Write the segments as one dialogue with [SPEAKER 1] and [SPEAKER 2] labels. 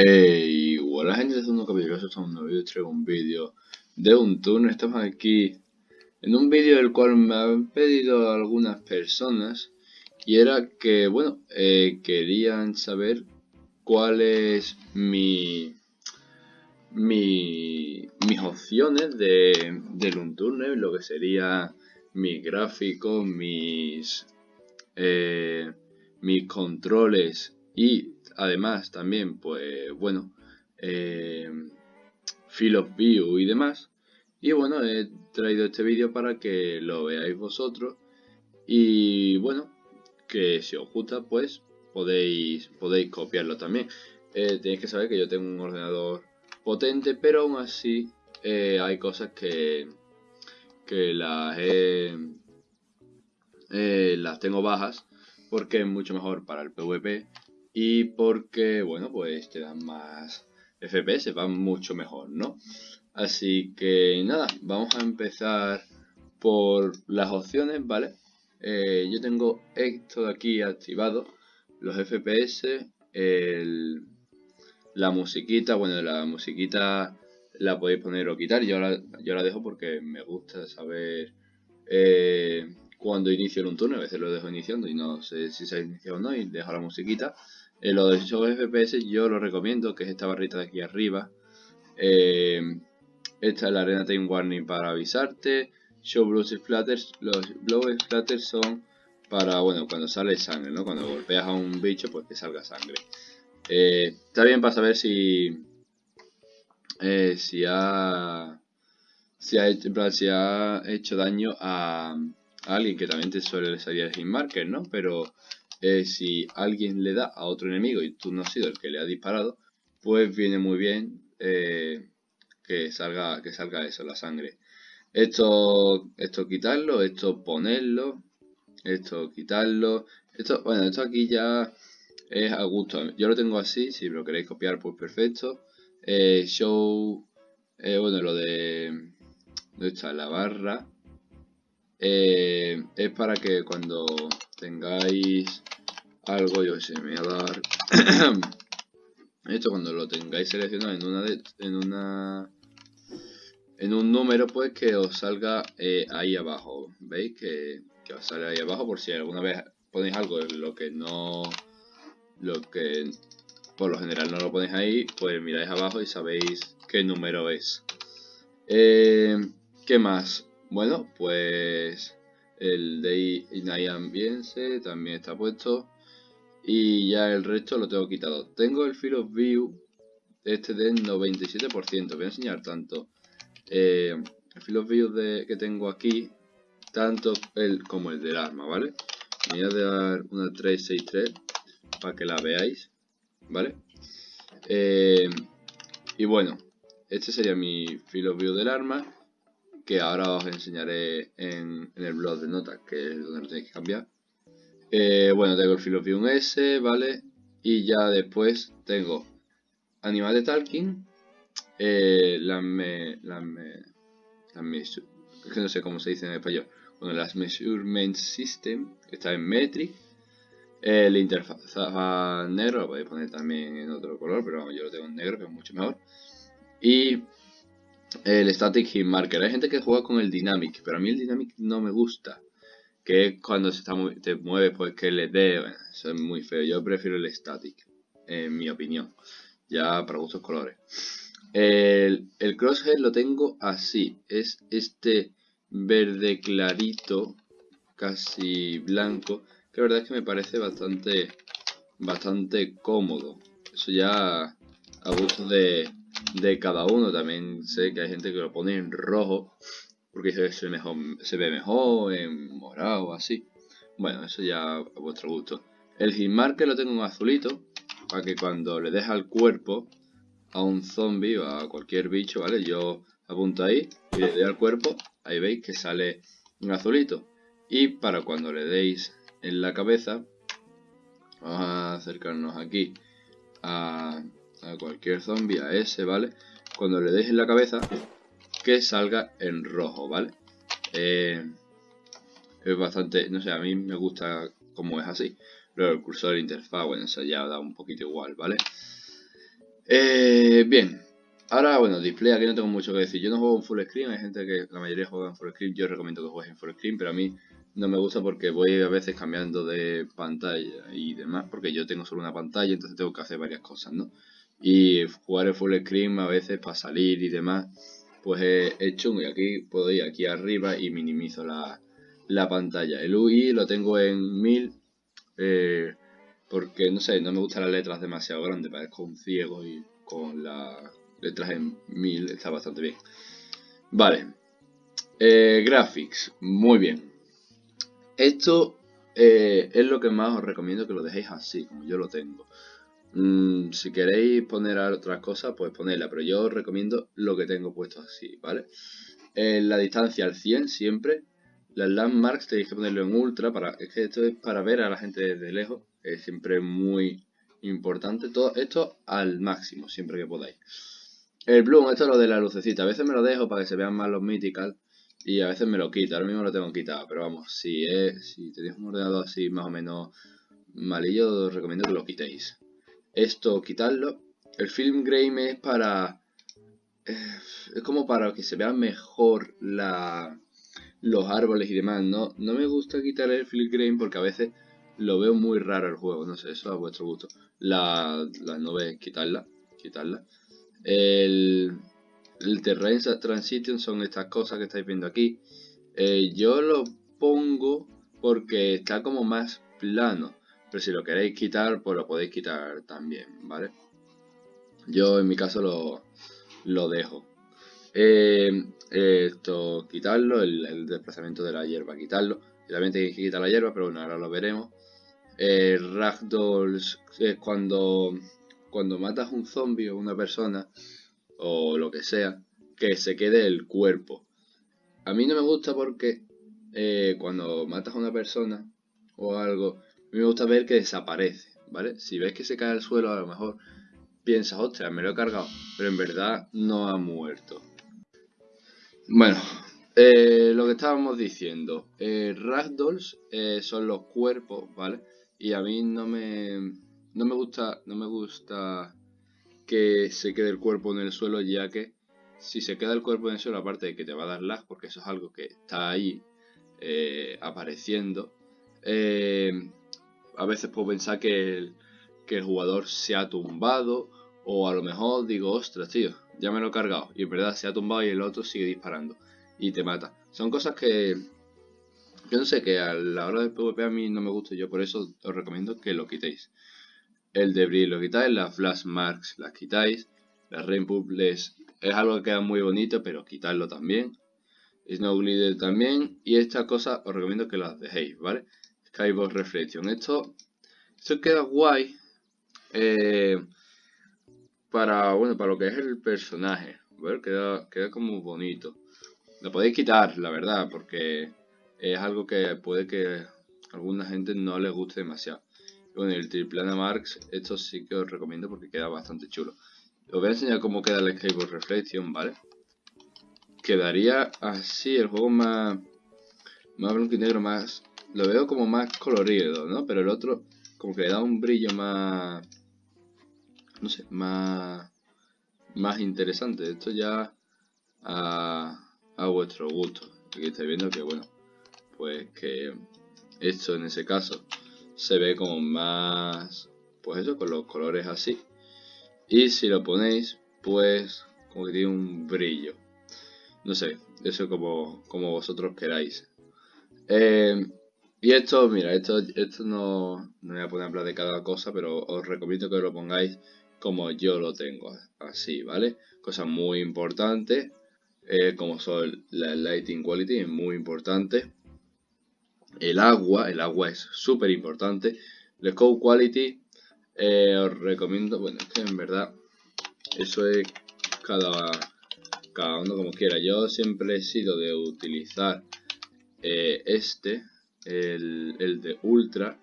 [SPEAKER 1] Hey, hola gente de Segundo Capítulo, estamos en un nuevo vídeo, traigo un vídeo de un turno, estamos aquí en un vídeo del cual me han pedido algunas personas y era que, bueno, eh, querían saber cuál es mi, mi mis opciones de, del Unturne, lo que sería mis gráficos, mis, eh, mis controles y además también, pues bueno, eh, of View y demás. Y bueno, he traído este vídeo para que lo veáis vosotros. Y bueno, que si os gusta, pues podéis, podéis copiarlo también. Eh, tenéis que saber que yo tengo un ordenador potente, pero aún así eh, hay cosas que, que las, eh, las tengo bajas porque es mucho mejor para el PvP y porque, bueno, pues te dan más FPS, van mucho mejor, ¿no? Así que nada, vamos a empezar por las opciones, ¿vale? Eh, yo tengo esto de aquí activado, los FPS, la musiquita, bueno, la musiquita la podéis poner o quitar, yo la, yo la dejo porque me gusta saber eh, cuando inicio un turno, a veces lo dejo iniciando y no sé si se ha iniciado o no y dejo la musiquita. Eh, lo de show FPS yo lo recomiendo, que es esta barrita de aquí arriba. Eh, esta es la arena time warning para avisarte. Show blows splatters. Los blow splatters son para, bueno, cuando sale sangre, ¿no? Cuando golpeas a un bicho, pues que salga sangre. Eh, está bien para saber si... si ha... Si ha, hecho, si ha hecho daño a, alguien que también te suele salir el hit marker, ¿no? Pero eh, si alguien le da a otro enemigo y tú no has sido el que le ha disparado, pues viene muy bien eh, que, salga, que salga eso, la sangre. Esto, esto quitarlo, esto ponerlo, esto quitarlo, esto, bueno, esto aquí ya es a gusto. Yo lo tengo así, si lo queréis copiar, pues perfecto. Eh, show, bueno, lo de, ¿dónde está la barra? Es para que cuando tengáis algo, yo sé, me voy a dar esto cuando lo tengáis seleccionado en una en una en un número pues que os salga eh, ahí abajo. Veis que, que, os sale ahí abajo por si alguna vez ponéis algo en lo que no lo que por lo general no lo ponéis ahí pues miráis abajo y sabéis qué número es. Eh, qué más bueno pues el de Inay Ambience también está puesto y ya el resto lo tengo quitado. Tengo el Field View este del 97%. Voy a enseñar tanto eh, el Field View que tengo aquí, tanto el como el del arma, ¿vale? voy a dar una 363 para que la veáis, ¿vale? Eh, y bueno, este sería mi Field View del arma, que ahora os enseñaré en, el blog de notas, que es donde lo tenéis que cambiar. Eh, bueno, tengo el Filopium S, ¿vale? Y ya después tengo Animal de Talking, eh, las me, las que no sé cómo se dice en español. Bueno, las Measurement System, que está en Metric. El interfaz negro, lo podéis poner también en otro color, pero yo lo tengo en negro, que es mucho mejor. Y el Static Hit Marker. Hay gente que juega con el Dynamic, pero a mí el Dynamic no me gusta que es cuando se está te mueve pues que le dé, eso es muy feo, yo prefiero el static, en mi opinión, ya para gustos colores. El, el crosshair lo tengo así, es este verde clarito, casi blanco, que la verdad es que me parece bastante, bastante cómodo, eso ya a gusto de, de cada uno, también sé que hay gente que lo pone en rojo, porque se mejor, se ve mejor en morado así. Bueno, eso ya a vuestro gusto. El hitmarker lo tengo en azulito, para que cuando le deja al cuerpo a un zombie o a cualquier bicho, ¿vale? Yo apunto ahí y le doy al cuerpo, ahí veis que sale en azulito. Y para cuando le deis en la cabeza, vamos a acercarnos aquí a, a cualquier zombie, a ese, ¿vale? Cuando le deis en la cabeza, que salga en rojo, ¿vale? Eh, es bastante, no sé, a mí me gusta como es así. Luego el cursor de interfaz, bueno, eso ya da un poquito igual, ¿vale? Eh, bien, ahora bueno, display aquí no tengo mucho que decir. Yo no juego en full screen, hay gente que la mayoría juega en full screen. Yo recomiendo que juegues en full screen, pero a mí no me gusta porque voy a veces cambiando de pantalla y demás, porque yo tengo solo una pantalla, entonces tengo que hacer varias cosas, ¿no? Y jugar en full screen a veces para salir y demás, pues es, chungo. Y aquí puedo ir aquí arriba y minimizo la, pantalla. El UI lo tengo en 1000, eh, porque no sé, no me gustan las letras demasiado grandes, parezco un ciego y con las letras en 1000 está bastante bien. Vale, eh, graphics, muy bien. Esto eh, es lo que más os recomiendo que lo dejéis así, como yo lo tengo. Mm, si queréis poner otras cosas, pues ponedla, pero yo os recomiendo lo que tengo puesto así, ¿vale? la distancia al 100 siempre. Las landmarks tenéis que ponerlo en ultra, para, es que esto es para ver a la gente desde lejos, es siempre muy importante. Todo esto al máximo, siempre que podáis. El bloom, esto es lo de la lucecita, a veces me lo dejo para que se vean más los mythical, y a veces me lo quita, ahora mismo lo tengo quitado, pero vamos, si, es, si tenéis un ordenador así más o menos malillo, os recomiendo que lo quitéis. Esto, quitarlo. El film grain es para... Eh, es como para que se vean mejor la, los árboles y demás. No, no me gusta quitar el film grain porque a veces lo veo muy raro el juego. No sé, eso a vuestro gusto. La, la nube, quitarla. Quitarla. El, el Terrain Transition son estas cosas que estáis viendo aquí. Eh, yo lo pongo porque está como más plano. Pero si lo queréis quitar, pues lo podéis quitar también, ¿vale? Yo en mi caso lo, lo dejo. Eh, esto, quitarlo, el, desplazamiento de la hierba, quitarlo. también tenéis que quitar la hierba, pero bueno, ahora lo veremos. Eh, ragdolls es cuando, cuando matas un zombie o una persona, o lo que sea, que se quede el cuerpo. A mí no me gusta porque eh, cuando matas a una persona o algo, a mí me gusta ver que desaparece, ¿vale? Si ves que se cae al suelo, a lo mejor piensas, ostras, me lo he cargado, pero en verdad no ha muerto. Bueno, eh, lo que estábamos diciendo, eh, ragdolls eh, son los cuerpos, ¿vale? Y a mí no me, no me gusta, no me gusta que se quede el cuerpo en el suelo, ya que si se queda el cuerpo en el suelo, aparte de que te va a dar lag, porque eso es algo que está ahí eh, apareciendo, eh, a veces puedo pensar que el, que el jugador se ha tumbado, o a lo mejor digo, ostras, tío, ya me lo he cargado, y en verdad se ha tumbado y el otro sigue disparando, y te mata. Son cosas que, yo no sé, que a la hora del PvP a mí no me gusta, yo por eso os recomiendo que lo quitéis el debris lo quitáis, las flash marks las quitáis, las rainbow es algo que queda muy bonito, pero quitarlo también. Snow Glider también, y estas cosas os recomiendo que las dejéis, ¿vale? Skybox Reflection, esto, esto queda guay eh, para, bueno, para lo que es el personaje, ¿vale? Queda, queda como bonito. Lo podéis quitar, la verdad, porque es algo que puede que alguna gente no le guste demasiado. Con el Triplana Marks, esto sí que os recomiendo porque queda bastante chulo. Os voy a enseñar cómo queda el Skateboard Reflection, ¿vale? Quedaría así, el juego más, más blanco y negro, más... Lo veo como más colorido, ¿no? Pero el otro como que le da un brillo más... No sé, más... Más interesante. Esto ya a, a vuestro gusto. Aquí estáis viendo que, bueno, pues que esto en ese caso se ve como más, pues eso, con los colores así. Y si lo ponéis, pues como que tiene un brillo. No sé, eso como, como vosotros queráis. Eh, y esto, mira, esto, esto no, no voy a poner a hablar de cada cosa, pero os recomiendo que lo pongáis como yo lo tengo, así, ¿vale? Cosas muy importantes, eh, como son la lighting quality, es muy importante el agua, el agua es súper importante. El code quality, eh, os recomiendo, bueno, es que en verdad eso es cada, cada uno como quiera. Yo siempre he sido de utilizar eh, este, el, de ultra,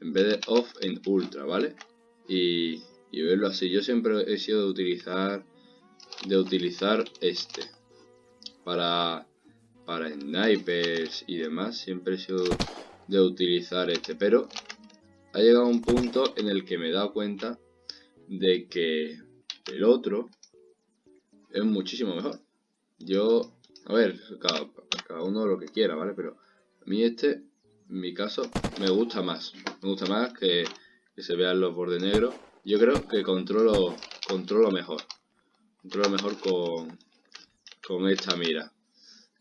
[SPEAKER 1] en vez de off en ultra, ¿vale? Y, verlo así. Yo siempre he sido de utilizar, de utilizar este para para snipers y demás siempre he sido de utilizar este pero ha llegado un punto en el que me he dado cuenta de que el otro es muchísimo mejor. Yo, a ver, cada, cada uno lo que quiera, ¿vale? Pero mí este, en mi caso, me gusta más. Me gusta más que, que se vean los bordes negros. Yo creo que controlo, controlo mejor. Controlo mejor con, con esta mira.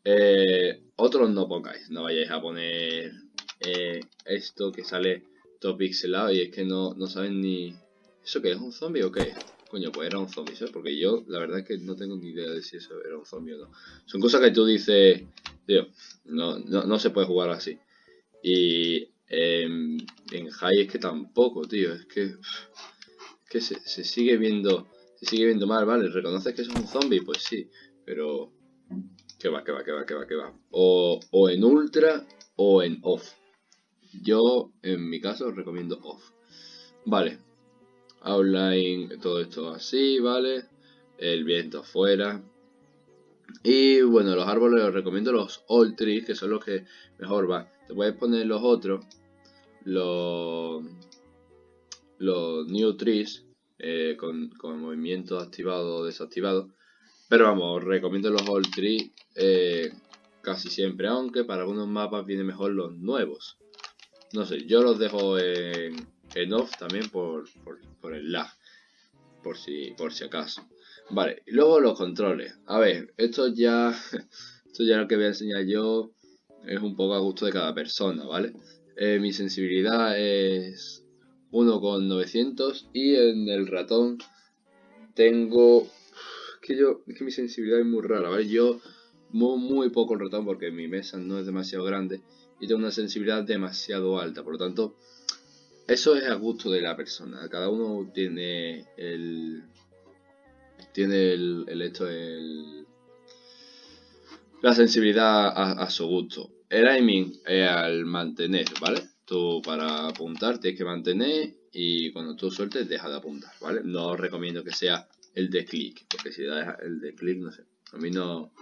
[SPEAKER 1] Eh, otros no pongáis, no vayáis a poner eh, esto que sale todo pixelado y es que no, no saben ni... ¿Eso qué es un zombie o qué? Coño, pues era un zombie, ¿sabes? Porque yo la verdad es que no tengo ni idea de si eso era un zombie o no. Son cosas que tú dices, tío, no, no, se puede jugar así. Y en high es que tampoco, tío, es que, que se, se sigue viendo se sigue viendo mal, ¿vale? ¿Reconoces que es un zombie? Pues sí, pero que va, que va, que va, que va, que va. O, o en ultra o en off. Yo, en mi caso, recomiendo off. Vale. Outline, todo esto así, ¿vale? El viento afuera. Y bueno, los árboles os recomiendo los old trees, que son los que mejor van. Te puedes poner los otros, los, los new trees, eh, con, con movimiento activado o desactivado. Pero vamos, recomiendo los old trees eh, casi siempre, aunque para algunos mapas vienen mejor los nuevos. No sé, yo los dejo en, en off también por, por, el lag, por si, por si acaso. Vale, y luego los controles. A ver, esto ya, esto ya lo que voy a enseñar yo es un poco a gusto de cada persona, ¿vale? Eh, mi sensibilidad es 1,900 y en el ratón tengo que yo, es que mi sensibilidad es muy rara, ¿vale? Yo muevo muy poco el ratón porque mi mesa no es demasiado grande y tengo una sensibilidad demasiado alta, por lo tanto, eso es a gusto de la persona. Cada uno tiene el. Tiene el, el esto, el. La sensibilidad a, su gusto. El aiming es al mantener, ¿vale? Tú para apuntar tienes que mantener y cuando tú sueltes deja de apuntar, ¿vale? No os recomiendo que sea el de clic, porque si da el de clic, no sé, a mí no,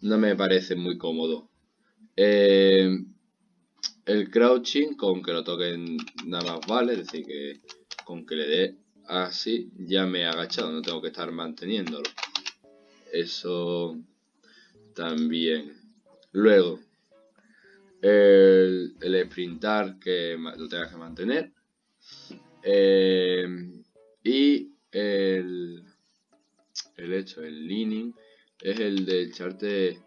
[SPEAKER 1] no me parece muy cómodo. Eh, el crouching, con que lo toquen nada más vale, es decir, que con que le dé así ya me he agachado, no tengo que estar manteniéndolo. Eso también. Luego, el, el sprintar que lo tengas que mantener. Eh, y el, el hecho, el leaning, es el de echarte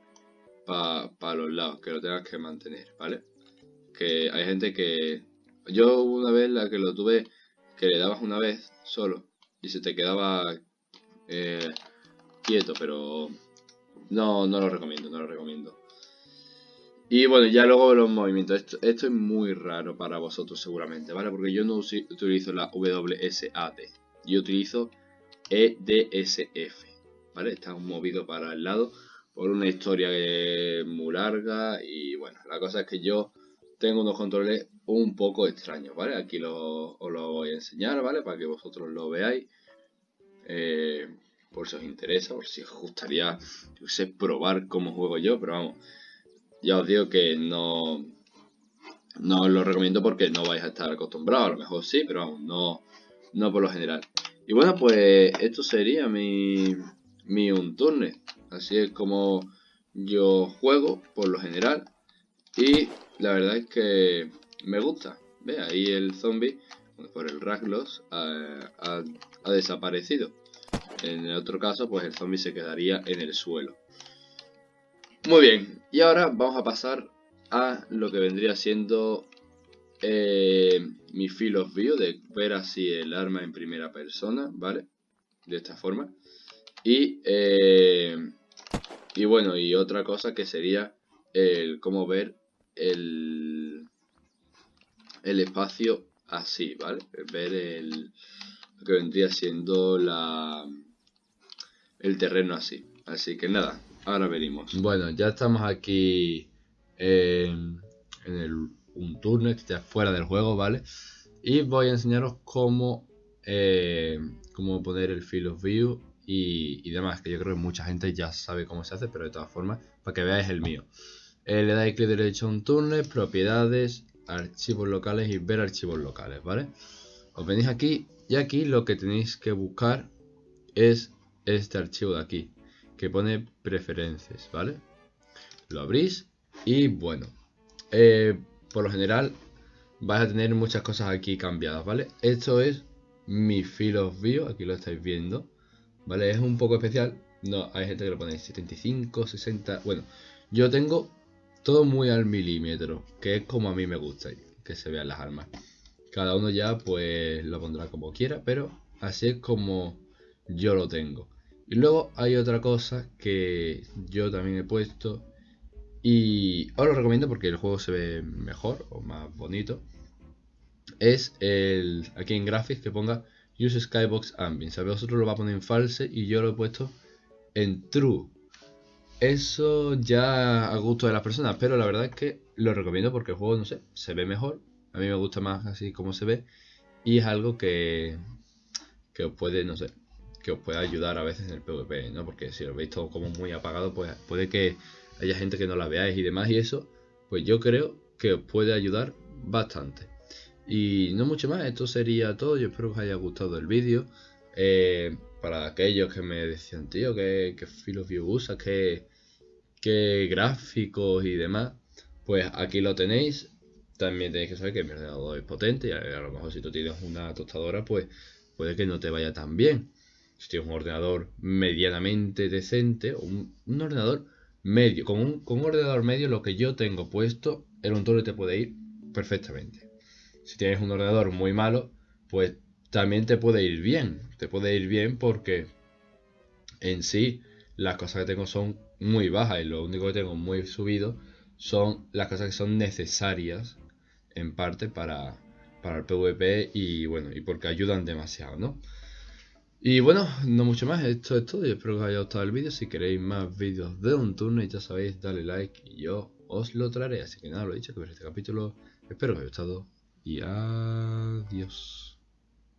[SPEAKER 1] para los lados, que lo tengas que mantener, ¿vale? Que hay gente que... Yo una vez la que lo tuve, que le dabas una vez solo y se te quedaba eh, quieto, pero no, no lo recomiendo, no lo recomiendo. Y bueno, ya luego los movimientos. Esto, esto, es muy raro para vosotros seguramente, ¿vale? Porque yo no utilizo la WSAD. Yo utilizo EDSF, ¿vale? Está movido para el lado por una historia muy larga y bueno, la cosa es que yo tengo unos controles un poco extraños, ¿vale? Aquí lo, os lo voy a enseñar, ¿vale? Para que vosotros lo veáis. Eh, por si os interesa, por si os gustaría, probar cómo juego yo, pero vamos, ya os digo que no, no os lo recomiendo porque no vais a estar acostumbrados, a lo mejor sí, pero vamos, no, no por lo general. Y bueno, pues esto sería mi, mi Unturne. Así es como yo juego por lo general. Y la verdad es que me gusta. Ve, ahí el zombie, por el Raglos, ha, ha, desaparecido. En el otro caso, pues el zombie se quedaría en el suelo. Muy bien, y ahora vamos a pasar a lo que vendría siendo eh, mi field of view, de ver así el arma en primera persona, ¿vale? De esta forma. Y, eh, y bueno, y otra cosa que sería el cómo ver el, el espacio así, ¿vale? Ver el, que vendría siendo la, el terreno así. Así que nada, ahora venimos. Bueno, ya estamos aquí en, en el un turno que esté fuera del juego, ¿vale? Y voy a enseñaros cómo, eh, cómo poner el field of view y, demás, que yo creo que mucha gente ya sabe cómo se hace, pero de todas formas, para que veáis el mío. Eh, le dais clic derecho a un turno, propiedades, archivos locales y ver archivos locales, ¿vale? Os venís aquí y aquí lo que tenéis que buscar es este archivo de aquí, que pone preferencias, ¿vale? Lo abrís y bueno, eh, por lo general vais a tener muchas cosas aquí cambiadas, ¿vale? Esto es mi of view, aquí lo estáis viendo, ¿vale? Es un poco especial, no, hay gente que lo pone 75, 60, bueno, yo tengo todo muy al milímetro, que es como a mí me gusta que se vean las armas. Cada uno ya pues lo pondrá como quiera, pero así es como yo lo tengo. Y luego hay otra cosa que yo también he puesto y os lo recomiendo porque el juego se ve mejor o más bonito. Es el aquí en Graphics que ponga Use Skybox Ambient. ¿Sabéis? Vosotros lo va a poner en false y yo lo he puesto en true. Eso ya a gusto de las personas, pero la verdad es que lo recomiendo porque el juego, no sé, se ve mejor. A mí me gusta más así como se ve. Y es algo que, que os puede, no sé, que os puede ayudar a veces en el PvP, ¿no? Porque si lo veis todo como muy apagado, pues puede que haya gente que no la veáis y demás. Y eso, pues yo creo que os puede ayudar bastante. Y no mucho más, esto sería todo. Yo espero que os haya gustado el vídeo. Eh, para aquellos que me decían, tío, que, que View usa, que, que gráficos y demás, pues aquí lo tenéis. También tenéis que saber que mi ordenador es potente y a, lo mejor si tú tienes una tostadora, pues puede que no te vaya tan bien. Si tienes un ordenador medianamente decente, o un, ordenador medio, con un, con un ordenador medio lo que yo tengo puesto, el motor te puede ir perfectamente. Si tienes un ordenador muy malo, pues también te puede ir bien. Te puede ir bien porque en sí las cosas que tengo son muy bajas y lo único que tengo muy subido son las cosas que son necesarias en parte para, para el PvP y bueno, y porque ayudan demasiado, ¿no? Y bueno, no mucho más, esto es todo y espero que os haya gustado el vídeo. Si queréis más vídeos de un turno ya sabéis, dale like y yo os lo traeré. Así que nada, lo he dicho, que ver este capítulo. Espero que os haya gustado y adiós.